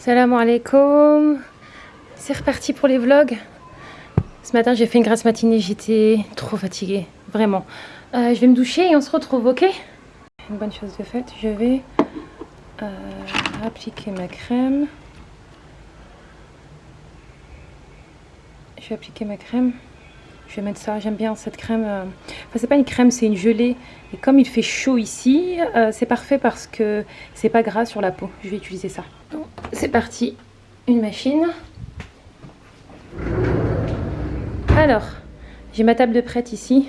Salam alaikum. C'est reparti pour les vlogs. Ce matin, j'ai fait une grasse matinée. J'étais trop fatiguée. Vraiment. Euh, je vais me doucher et on se retrouve, ok? Une bonne chose de faite. Je vais euh, appliquer ma crème. Je vais appliquer ma crème. Je vais mettre ça, j'aime bien cette crème. euh, Enfin, c'est pas une crème, c'est une gelée. Et comme il fait chaud ici, c'est parfait parce que c'est pas gras sur la peau. Je vais utiliser ça. C'est parti. Une machine. Alors, j'ai ma table de prête ici.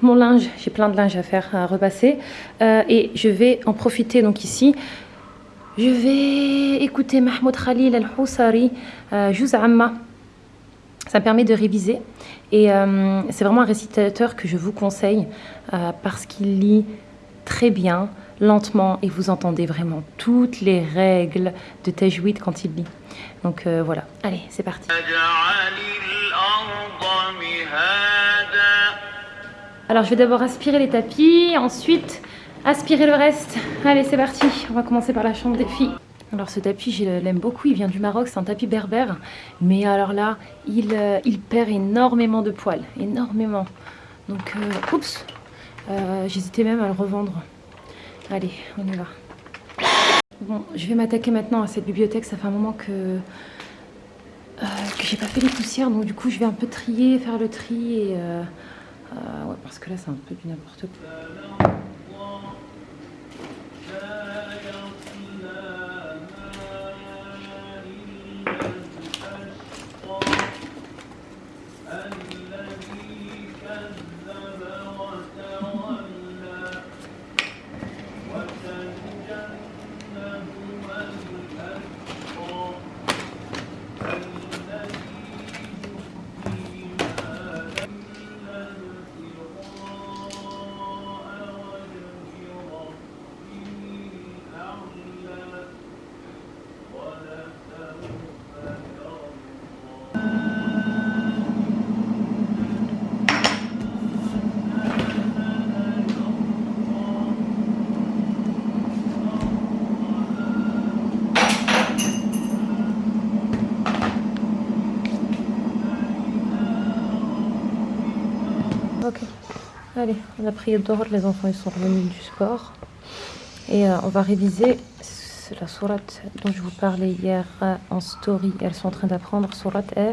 Mon linge, j'ai plein de linge à faire, à repasser. Euh, et je vais en profiter donc ici. Je vais écouter Mahmoud Khalil Al-Houssari, euh. Ça me permet de réviser et euh, c'est vraiment un récitateur que je vous conseille euh, parce qu'il lit très bien, lentement et vous entendez vraiment toutes les règles de Tajwid quand il lit. Donc euh, voilà, allez, c'est parti. Alors je vais d'abord aspirer les tapis, ensuite aspirer le reste. Allez, c'est parti, on va commencer par la chambre des filles. Alors ce tapis, je l'aime beaucoup, il vient du Maroc, c'est un tapis berbère. Mais alors là, il, euh, perd énormément de poils, énormément. Donc, euh, oups, j'hésitais même à le revendre. Allez, on y va. Bon, je vais m'attaquer maintenant à cette bibliothèque. Ça fait un moment que, euh, que j'ai pas fait les poussières. Donc du coup, je vais un peu trier, faire le tri. Euh, euh, parce que là, c'est un peu du n'importe quoi. On a prié Dor, les enfants ils sont revenus du sport. Et euh, on va réviser la sourate dont je vous parlais hier euh, en story. Elles sont en train d'apprendre sourate est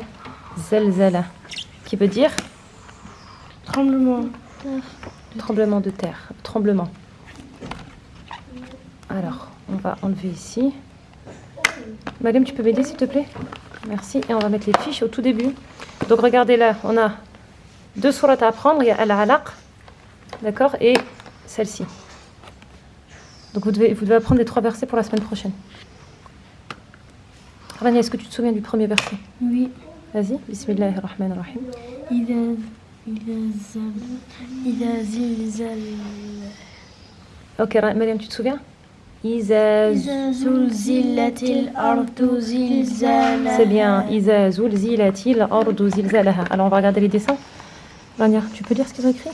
Zelzala, qui veut dire Tremblement. tremblement de terre. Tremblement. Alors, on va enlever ici. Madame, tu peux m'aider s'il te plaît? Merci. Et on va mettre les fiches au tout début. Donc regardez là, on a deux sourates à apprendre. Il y a Al-Alaq, d'accord, et celle-ci. Donc vous devez, vous devez apprendre les trois versets pour la semaine prochaine. Rania, est-ce que tu te souviens du premier verset? Oui. Vas-y, bismillahirrahmanirrahim. Ok, Mariam, tu te souviens? C'est bien. Alors on va regarder les dessins. Rania, tu peux lire ce qu'ils ont écrit?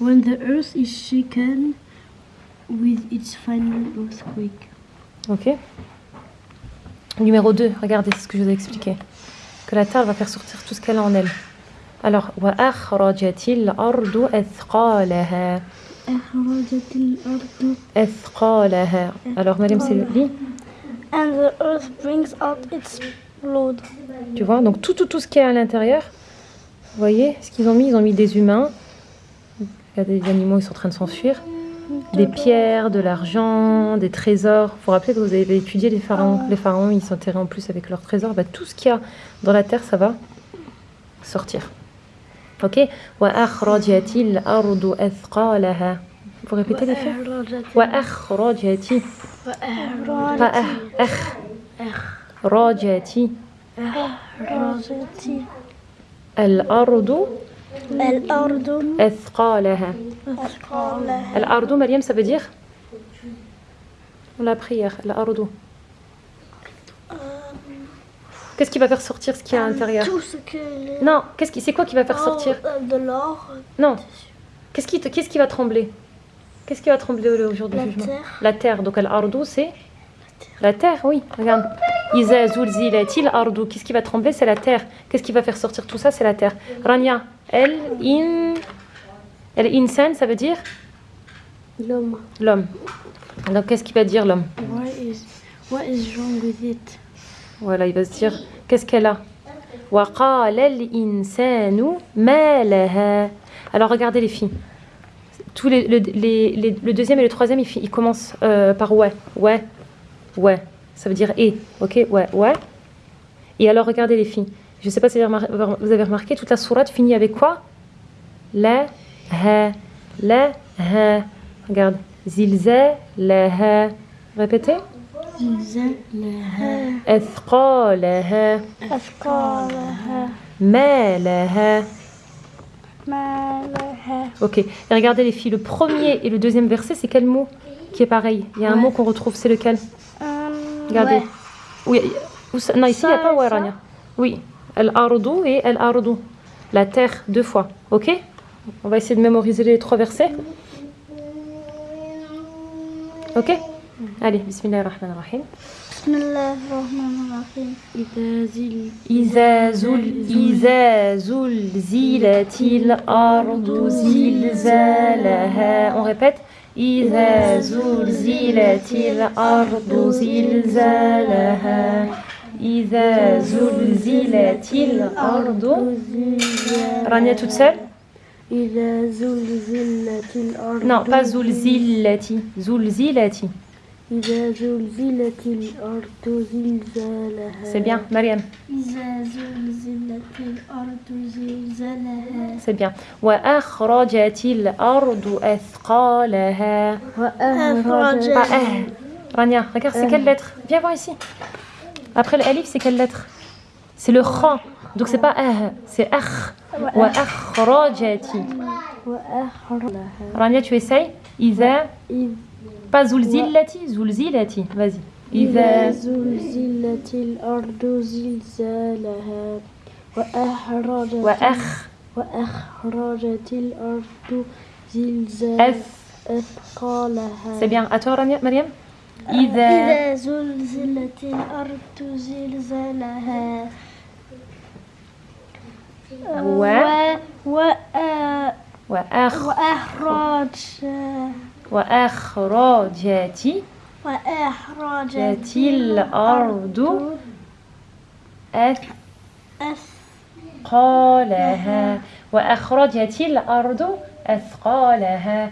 When the earth is shaken with its final earthquake. Ok. Numéro 2, regardez c'est ce que je vous ai expliqué. Que la terre va faire sortir tout ce qu'elle a en elle. Alors, wa akhrajatil ardu athqalaha. أخرجت الأرض Athqalaha. Alors, Mariam, c'est le lit. and the earth brings out its blood. Tu vois, donc tout, tout, tout ce qui est à l'intérieur. Vous voyez ce qu'ils ont mis Ils ont mis des humains. Regardez les animaux, ils sont en train de s'enfuir. Des pierres, de l'argent, des trésors. Vous vous rappelez que vous avez étudié les pharaons. Les pharaons, ils s'enterraient en plus avec leurs trésors. Bah, tout ce qu'il y a dans la terre, ça va sortir. Ok? Vous répétez les faits? Wa'akhrajati. Rajati. Al-ardu الأرض الأرض أثقالها أثقالها الأرض Mariam ça veut dire la prière الأرض Qu'est-ce qui va faire sortir ce qu'il y a à l'intérieur Tout ce que les- Non, qu'est-ce qui c'est quoi qui va faire sortir Oh, euh, de l'or, Non. Qu'est-ce qui te- qu'est-ce qui va trembler Qu'est-ce qui va trembler au jour du La jugement terre. La terre. Donc al-ardu c'est la terre, oui. Regarde. Iza zulzilatil ardu. Qu'est-ce qui va trembler C'est la terre. Qu'est-ce qui va faire sortir tout ça C'est la terre. Rania, el in. El insan, ça veut dire L'homme. l'homme. Donc qu'est-ce qu'il va dire l'homme What is what is wrong with it? Voilà, il va se dire qu'est-ce qu'elle a وقال الإنسان ما لها. Alors regardez les filles. Tous les, le, les- les- le deuxième et le troisième, ils, fi- ils commencent euh, par ouais, ouais, ouais. Ça veut dire et, ok, ouais, ouais. Et alors regardez les filles. Je ne sais pas si vous avez remarqué, toute la sourate finit avec quoi? La, ha, la, ha. Regarde. Zilza, la, ha. Répétez. Zilza, la, ha. Ethqa, la, ha. Ethqa, la, ha. Ma, la, ha. Ma, la, ha. Ok. Et regardez les filles, le premier et le deuxième verset, c'est quel mot qui est pareil? Il y a un ouais. mot qu'on retrouve, c'est lequel? Um, Regardez. Ouais. Oui, non, ici, il n'y a pas Warania. Oui. al-ardu et al-ardu. La terre, deux fois. Ok On va essayer de mémoriser les trois versets. Ok Allez, bismillahirrahmanirrahim. بسم الله الرحمن الرحيم إذا زل إذا زل إذا زلزلت الأرض زلزالها On répète إذا زلزلت الأرض زلزالها إذا زلزلت الأرض Rania toute seule إذا زلزلت الأرض Non, pas زلزلتي زلزلتي إذا زلزلت الأرض زلزالها C'est bien, Mariam, إذا زلزلت الأرض زلزالها c'est bien. وأخرجت الأرض أثقالها وأخرجت Pas eh. Rania, regarde, c'est quelle lettre Viens voir ici. Après le alif, c'est quelle lettre C'est le kha. Donc c'est pas eh, c'est akh. Wa akhrajati. وأخرجها Rania, tu essayes Iza. إذ Pas zulzilati, zulzilati. Vas-y. إذا Iza. زلزلت الأرض زلزالها وأخرجت Wa akh. وأخرجت الأرض زلزال Ath. أثقالها C'est bien. À toi, Rania, Mariam Iza. إذا زلزلت الأرض زلزالها و و akh. وأخرج. وأخرجت وأخرجت الأرض أثقالها وأخرجت الأرض أثقالها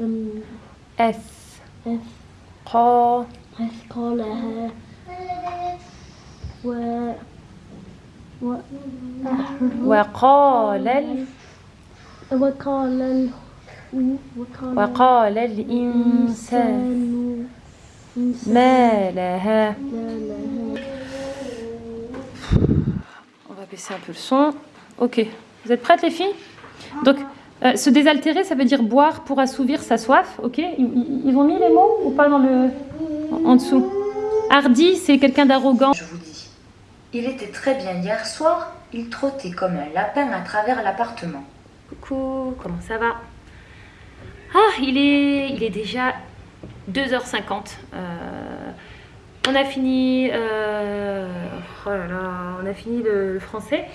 أم أثقال أثقالها و و وقال ال- وقال ال وقال وقال الإنسان ما لها On va baisser un peu le son. Ok. Vous êtes prêtes les filles Donc, euh, se désaltérer, ça veut dire boire pour assouvir sa soif. Ok ils, ils- ont mis les mots ou pas dans le en, en dessous Hardy, c'est quelqu'un d'arrogant. Je vous dis. Il était très bien hier soir, il trottait comme un lapin à travers l'appartement. Coucou, comment ça va? Ah, il est, il est déjà 2h50. Euh, on a fini, euh, oh là là, on a fini le, le français.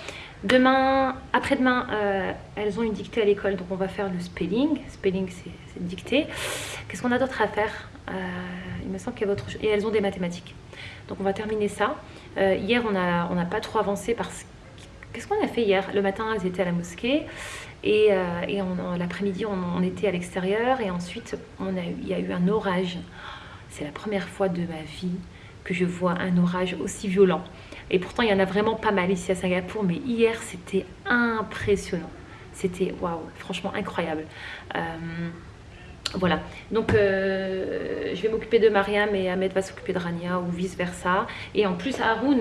Demain, après-demain, euh, elles ont une dictée à l'école, donc on va faire le spelling. Spelling, c'est dictée. Qu'est-ce qu'on a d'autre à faire? Euh, Il me semble qu'il y a autre. Et elles ont des mathématiques. Donc on va terminer ça. Euh, hier, on n'a pas trop avancé parce que... Qu'est-ce qu'on a fait hier? Le matin, elles étaient à la mosquée. Et, et l'après-midi, on, était à l'extérieur. Et ensuite, il y a eu un orage. C'est la première fois de ma vie que je vois un orage aussi violent. Et pourtant, il y en a vraiment pas mal ici à Singapour. Mais hier, c'était impressionnant. C'était, waouh, franchement incroyable. Euh, Voilà, donc euh, je vais m'occuper de Mariam et Ahmed va s'occuper de Rania ou vice versa. Et en plus, Haroun,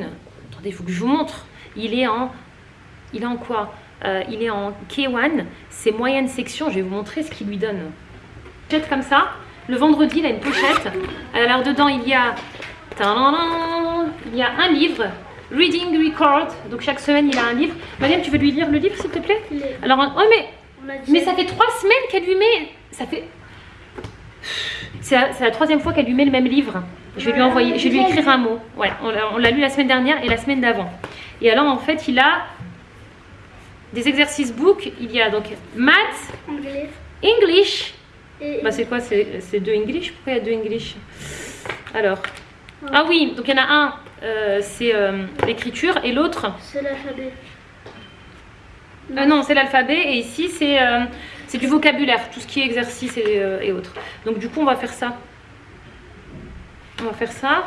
attendez, il faut que je vous montre. Il est en, il est en quoi? Euh, Il est en K1, c'est moyenne section. Je vais vous montrer ce qu'il lui donne. Pochette comme ça. Le vendredi, il a une pochette. Alors dedans, il y a, il y a un livre. Reading Record, donc chaque semaine il a un livre. Mariam, tu veux lui lire le livre s'il te plaît? Alors, oh mais mais ça fait trois semaines qu'elle lui met. Ça fait. C'est la, troisième fois qu'elle lui met le même livre. Je vais lui envoyer, je vais lui écrire un mot. Ouais, on l'a- lu la semaine dernière et la semaine d'avant. Et alors en fait, il a des exercices book. Il y a donc maths, Anglais. English. Et Bah c'est quoi? C'est deux English? Pourquoi il y a deux English? Alors. Ah oui, donc il y en a un, euh, c'est euh, l'écriture et l'autre, c'est l'alphabet. Euh, non, c'est l'alphabet et ici c'est euh, du vocabulaire, tout ce qui est exercice et, et autres. Donc du coup on va faire ça. On va faire ça.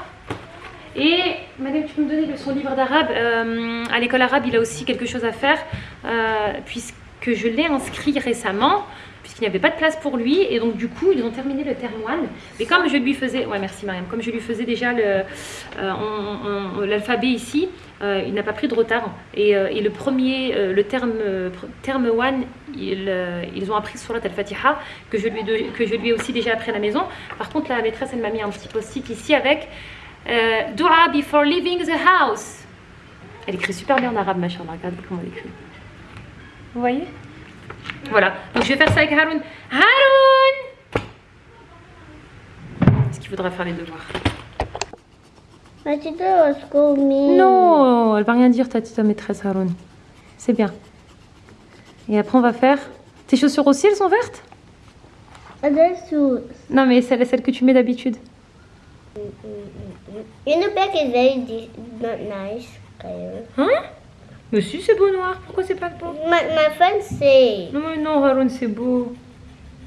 Et madame, tu peux me donner son livre d'arabe À l'école arabe, il a aussi quelque chose à faire puisque je l'ai inscrit récemment puisqu'il n'y avait pas de place pour lui et donc du coup ils ont terminé le terme 1 mais comme je lui faisais ouais merci Mariam. Comme je lui faisais déjà euh, l'alphabet ici euh, il n'a pas pris de retard. Et, euh, le premier le terme terme 1 ils, ils ont appris sur la al-Fatiha que je lui que je lui ai aussi déjà appris à la maison. Par contre la maîtresse elle m'a mis un petit post-it ici avec Dua before leaving the house elle écrit super bien en arabe machallah regarde comment elle écrit. Vous voyez? Voilà, donc je vais faire ça avec Haroun. Haroun Est-ce qu'il faudra faire les devoirs? Non, elle va rien dire ta petite maîtresse Haroun. C'est bien. Et après on va faire... Tes chaussures aussi, elles sont vertes? Non mais celles, celles que tu mets d'habitude. In the back is very di- not nice color. Hein? Mais si, c'est beau noir. Pourquoi c'est pas beau? My, my friends say, Non mais non, Haroun, c'est beau.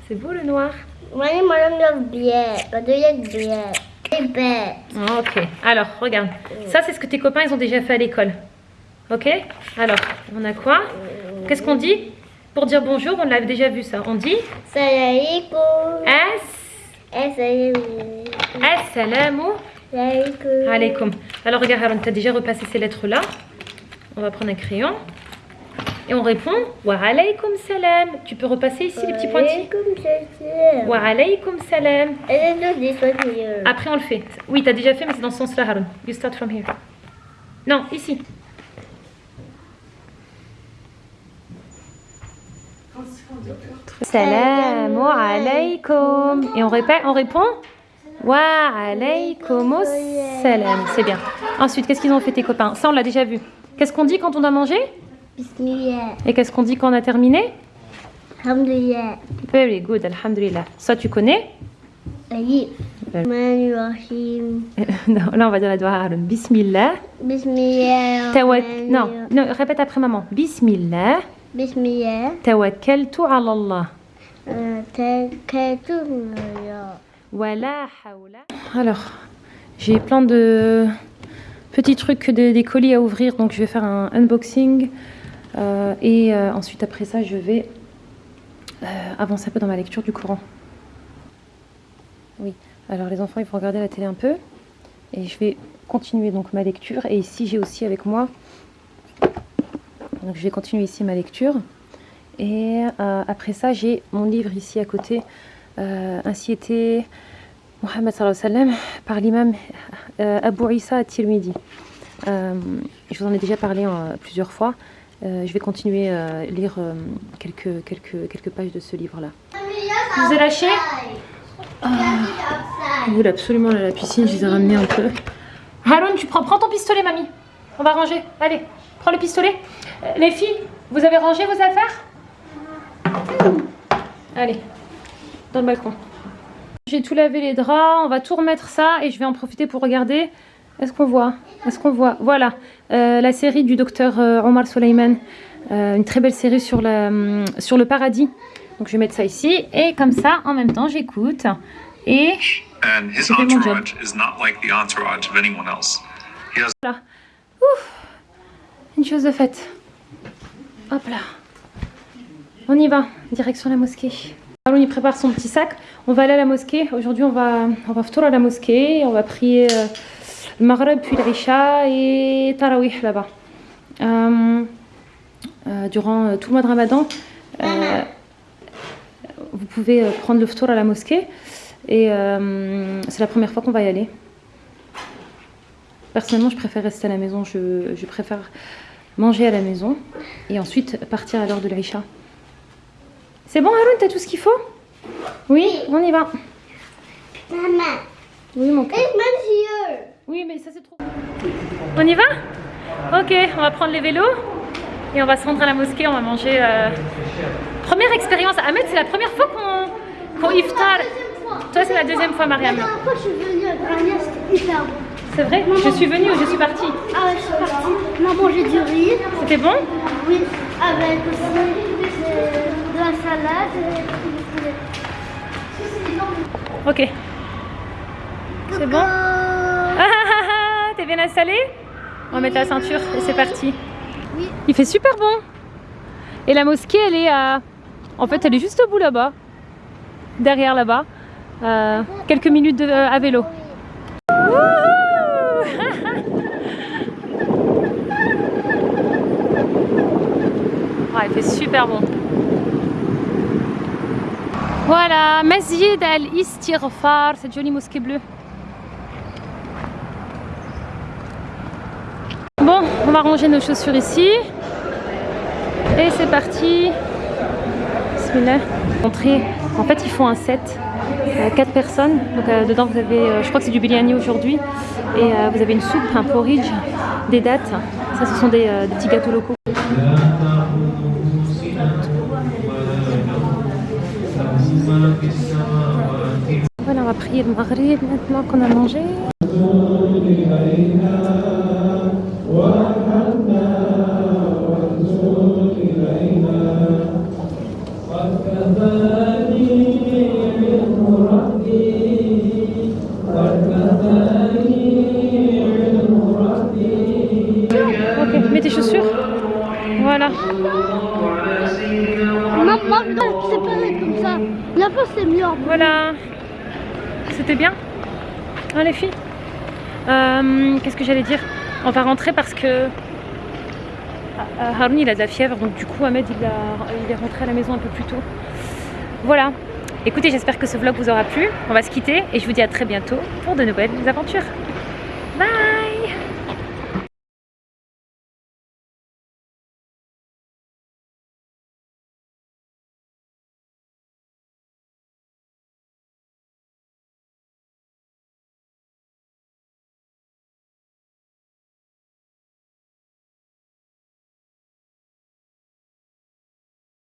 C'est beau le noir. But they like black. Very bad. Ah, Ok, alors regarde. Ça, c'est ce que tes copains, ils ont déjà fait à l'école. Ok? Alors, on a quoi? Qu'est-ce qu'on dit? Pour dire bonjour, on l'a déjà vu ça. On dit Assalamualaikum. As. Assalamu Assalamualaikum. alaikum. Alors regarde, Haroun, tu as déjà repassé ces lettres-là. On va prendre un crayon. Et on répond Wa alaykum salam. Tu peux repasser ici les petits salam. Wa alaykum salam. Après, on le fait. Oui, tu as déjà fait, mais c'est dans ce sens-là, Haroun. You start from here. Non, ici. Salamu alaykum. Et on répète, on répond Wa alaykum salam. C'est bien. Ensuite, qu'est-ce qu'ils ont fait tes copains? Ça, on l'a déjà vu. Qu'est-ce qu'on dit quand on a mangé Bismillah. Et qu'est-ce qu'on dit quand on a terminé Alhamdulillah. Very good, Alhamdulillah. Ça, tu connais Oui. non, là, on va dire la doigt à Bismillah. Bismillah. Tawakkal. Non, non, répète après maman. Bismillah. Bismillah. Tawakkaltu ala Allah. Euh, tawakkaltu ala Allah. Voilà, hawla. Alors, j'ai plein de petits trucs, des, colis à ouvrir, donc je vais faire un unboxing. Euh, et euh, ensuite, après ça, je vais euh, avancer un peu dans ma lecture du Coran. Oui, alors les enfants, ils vont regarder la télé un peu. Et je vais continuer donc ma lecture. Et ici, j'ai aussi avec moi. Donc, je vais continuer ici ma lecture. Et après ça, j'ai mon livre ici à côté. Était Mohammed par l'imam euh, Abu Isa at-Tirmidhi. Euh, je vous en ai déjà parlé euh, plusieurs fois. Euh, je vais continuer à lire quelques, quelques, quelques pages de ce livre-là. Je vous ai lâché Ah, Je voulais absolument aller à la piscine, je les ai ramenés un peu. Haroun, tu prends, prends ton pistolet, mamie. On va ranger. Allez, prends le pistolet. Les filles, vous avez rangé vos affaires? Allez, dans le balcon. J'ai tout lavé les draps, on va tout remettre ça et je vais en profiter pour regarder. Est-ce qu'on voit? Est-ce qu'on voit? Voilà, euh, la série du docteur euh, Omar Soleiman. Euh, une très belle série sur, la, hum, sur le paradis. Donc je vais mettre ça ici et comme ça, en même temps, j'écoute. Et and his J'ai fait mon job. entourage is not like the entourage of anyone else. He has Voilà. Ouf. Une chose de faite. Hop là. On y va, direction la mosquée. Haroun il prépare son petit sac. On va aller à la mosquée. Aujourd'hui on va, on va à la mosquée. On va prier euh, le Maghreb puis l'Isha et Tarawih là-bas. Euh, euh, durant tout le mois de Ramadan, vous pouvez prendre le ftour à la mosquée. Et c'est la première fois qu'on va y aller. Personnellement, je préfère rester à la maison. Je, préfère manger à la maison et ensuite partir à l'heure de l'Aïcha. C'est bon, Haroun, t'as tout ce qu'il faut? Oui, on y va. Maman, Oui, mon cœur. Oui, mais ça c'est trop. On y va? Ok, on va prendre les vélos et on va se rendre à la mosquée. On va manger. euh, Première expérience. Ahmed, c'est la première fois qu'on qu'on iftar. Toi, c'est la deuxième fois, La Mariam. dernière fois, je suis venue c'était hyper bon. C'est vrai? Je suis venue ou je suis partie? Ah ouais, je suis partie. On a mangé du riz, C'était bon? Oui, avec aussi la salade. Ok. C'est bon T'es bien installé? On va mettre la ceinture et c'est parti. Oui. Il fait super bon. Et la mosquée, elle est à... En fait, elle est juste au bout là-bas. Derrière là-bas. Euh, quelques minutes de- à vélo. Wouhou Ah, il fait super bon. Voilà, Masjid al-Istighfar, cette jolie mosquée bleue. Bon, on va ranger nos chaussures ici. Et c'est parti. Bismillah. Entrée. En fait, ils font un set. Euh, quatre personnes. Donc, euh, dedans, vous avez, euh, je crois que c'est du biryani aujourd'hui. Et euh, vous avez une soupe, un porridge, des dattes. Ça, ce sont des petits gâteaux locaux. Voilà, on va prier le maghrib maintenant qu'on a mangé. Ok, mets tes chaussures. Voilà. Non, moi, je dois être séparé comme ça. La fois, c'est mieux. en Voilà. C'était bien Hein les filles Euh, Qu'est-ce que j'allais dire On va rentrer parce que Ah, ah, Haroun il a de la fièvre donc du coup Ahmed il est rentré à la maison un peu plus tôt. Voilà. Écoutez j'espère que ce vlog vous aura plu. On va se quitter et je vous dis à très bientôt pour de nouvelles aventures. Bye